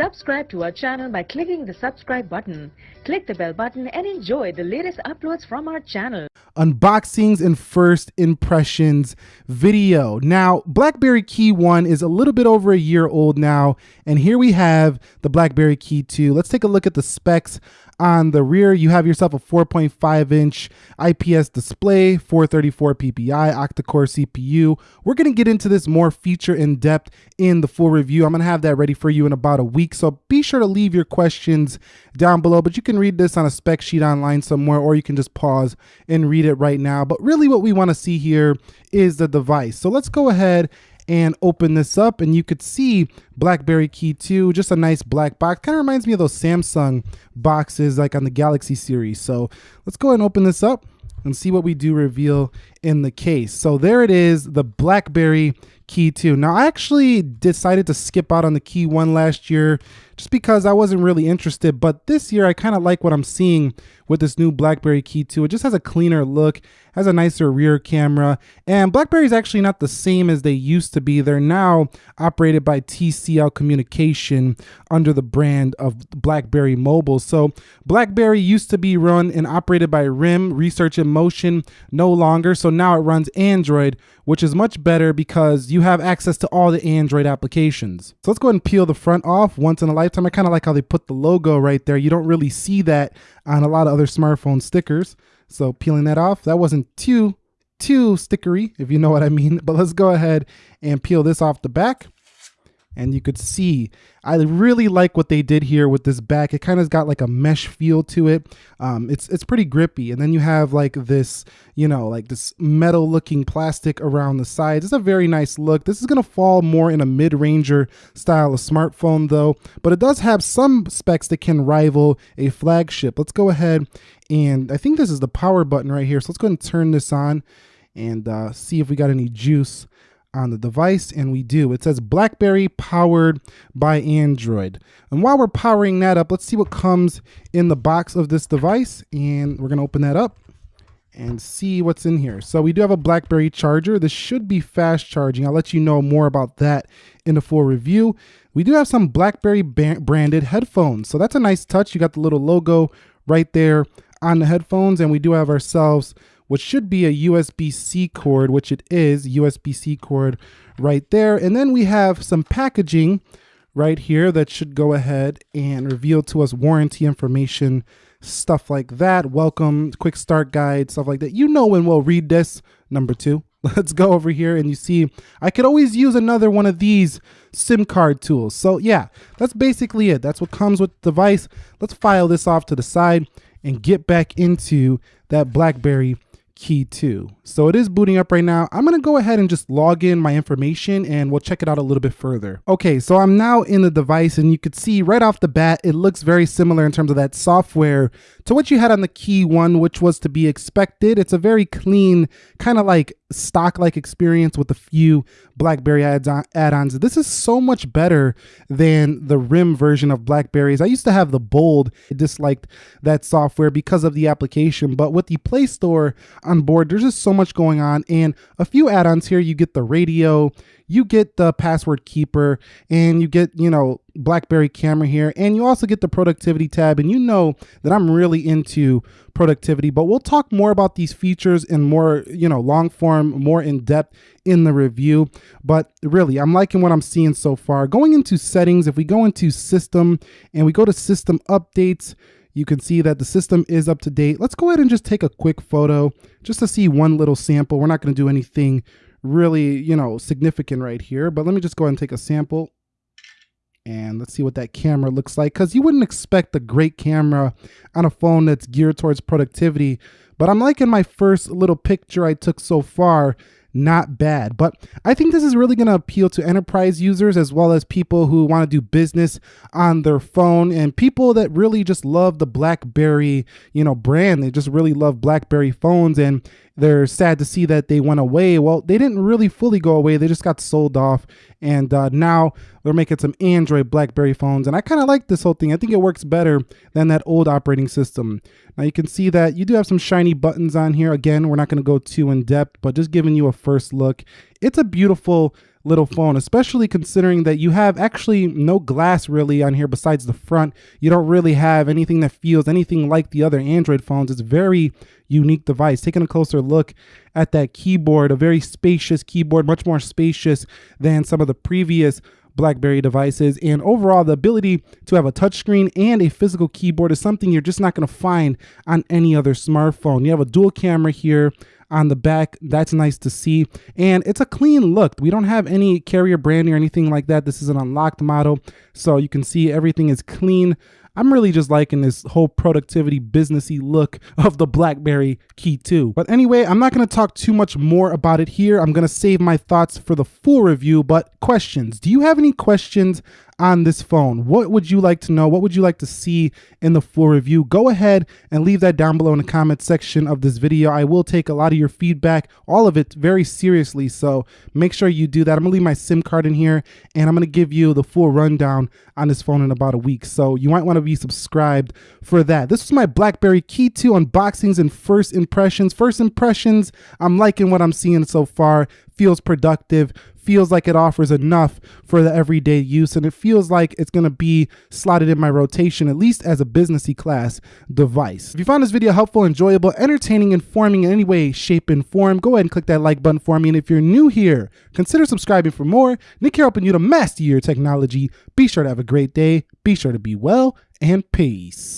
Subscribe to our channel by clicking the subscribe button. Click the bell button and enjoy the latest uploads from our channel. Unboxings and first impressions video. Now, BlackBerry Key 1 is a little bit over a year old now, and here we have the BlackBerry Key 2. Let's take a look at the specs on the rear, you have yourself a 4.5 inch IPS display, 434 PPI, octa-core CPU. We're gonna get into this more feature in depth in the full review. I'm gonna have that ready for you in about a week. So be sure to leave your questions down below, but you can read this on a spec sheet online somewhere, or you can just pause and read it right now. But really what we wanna see here is the device. So let's go ahead and open this up and you could see BlackBerry Key 2, just a nice black box. Kind of reminds me of those Samsung boxes like on the Galaxy series. So let's go ahead and open this up and see what we do reveal in the case. So there it is, the BlackBerry Key 2. Now I actually decided to skip out on the Key 1 last year just because I wasn't really interested, but this year I kind of like what I'm seeing with this new BlackBerry Key 2. It just has a cleaner look, has a nicer rear camera, and BlackBerry is actually not the same as they used to be. They're now operated by TCL Communication under the brand of BlackBerry Mobile. So BlackBerry used to be run and operated by RIM, Research in Motion, no longer. So now it runs Android, which is much better because you have access to all the Android applications. So let's go ahead and peel the front off once in a lifetime. I kind of like how they put the logo right there. You don't really see that on a lot of other smartphone stickers. So peeling that off, that wasn't too, too stickery, if you know what I mean. But let's go ahead and peel this off the back and you could see I really like what they did here with this back. It kind of got like a mesh feel to it. Um, it's it's pretty grippy, and then you have like this, you know, like this metal looking plastic around the sides. It's a very nice look. This is gonna fall more in a mid-ranger style of smartphone though, but it does have some specs that can rival a flagship. Let's go ahead and I think this is the power button right here. So let's go and turn this on and uh, see if we got any juice on the device and we do. It says BlackBerry powered by Android. And while we're powering that up, let's see what comes in the box of this device and we're gonna open that up and see what's in here. So we do have a BlackBerry charger. This should be fast charging. I'll let you know more about that in the full review. We do have some BlackBerry branded headphones. So that's a nice touch. You got the little logo right there on the headphones and we do have ourselves what should be a USB-C cord, which it is, USB-C cord right there. And then we have some packaging right here that should go ahead and reveal to us warranty information, stuff like that. Welcome, quick start guide, stuff like that. You know when we'll read this. Number two, let's go over here and you see I could always use another one of these SIM card tools. So yeah, that's basically it. That's what comes with the device. Let's file this off to the side and get back into that BlackBerry key 2. So it is booting up right now. I'm going to go ahead and just log in my information and we'll check it out a little bit further. Okay, so I'm now in the device and you could see right off the bat, it looks very similar in terms of that software to what you had on the key 1, which was to be expected. It's a very clean, kind of like stock-like experience with a few BlackBerry add-ons. This is so much better than the RIM version of BlackBerries. I used to have the Bold. I disliked that software because of the application, but with the Play Store on board, there's just so much going on. And a few add-ons here, you get the radio, you get the password keeper and you get, you know, BlackBerry camera here. And you also get the productivity tab. And you know that I'm really into productivity, but we'll talk more about these features in more, you know, long form, more in depth in the review. But really, I'm liking what I'm seeing so far. Going into settings, if we go into system and we go to system updates, you can see that the system is up to date. Let's go ahead and just take a quick photo just to see one little sample. We're not going to do anything really, you know, significant right here. But let me just go ahead and take a sample and let's see what that camera looks like because you wouldn't expect a great camera on a phone that's geared towards productivity but i'm liking my first little picture i took so far not bad. But I think this is really going to appeal to enterprise users as well as people who want to do business on their phone and people that really just love the BlackBerry, you know, brand. They just really love BlackBerry phones and they're sad to see that they went away. Well, they didn't really fully go away. They just got sold off. And uh, now they're making some Android BlackBerry phones. And I kind of like this whole thing. I think it works better than that old operating system. Now you can see that you do have some shiny buttons on here. Again, we're not going to go too in depth, but just giving you a first look. It's a beautiful little phone, especially considering that you have actually no glass really on here besides the front. You don't really have anything that feels anything like the other Android phones. It's a very unique device. Taking a closer look at that keyboard, a very spacious keyboard, much more spacious than some of the previous BlackBerry devices. And overall, the ability to have a touchscreen and a physical keyboard is something you're just not going to find on any other smartphone. You have a dual camera here on the back. That's nice to see. And it's a clean look. We don't have any carrier branding or anything like that. This is an unlocked model. So you can see everything is clean. I'm really just liking this whole productivity businessy look of the BlackBerry Key 2. But anyway, I'm not going to talk too much more about it here. I'm going to save my thoughts for the full review, but questions. Do you have any questions on this phone? What would you like to know? What would you like to see in the full review? Go ahead and leave that down below in the comment section of this video. I will take a lot of your feedback, all of it very seriously. So make sure you do that. I'm gonna leave my SIM card in here and I'm gonna give you the full rundown on this phone in about a week. So you might wanna be subscribed for that. This was my BlackBerry Key 2 unboxings and first impressions. First impressions, I'm liking what I'm seeing so far. Feels productive, feels like it offers enough for the everyday use and it feels like it's going to be slotted in my rotation at least as a businessy class device. If you found this video helpful, enjoyable, entertaining, informing in any way, shape, and form, go ahead and click that like button for me. And if you're new here, consider subscribing for more. Nick here helping you to master your technology. Be sure to have a great day. Be sure to be well and peace.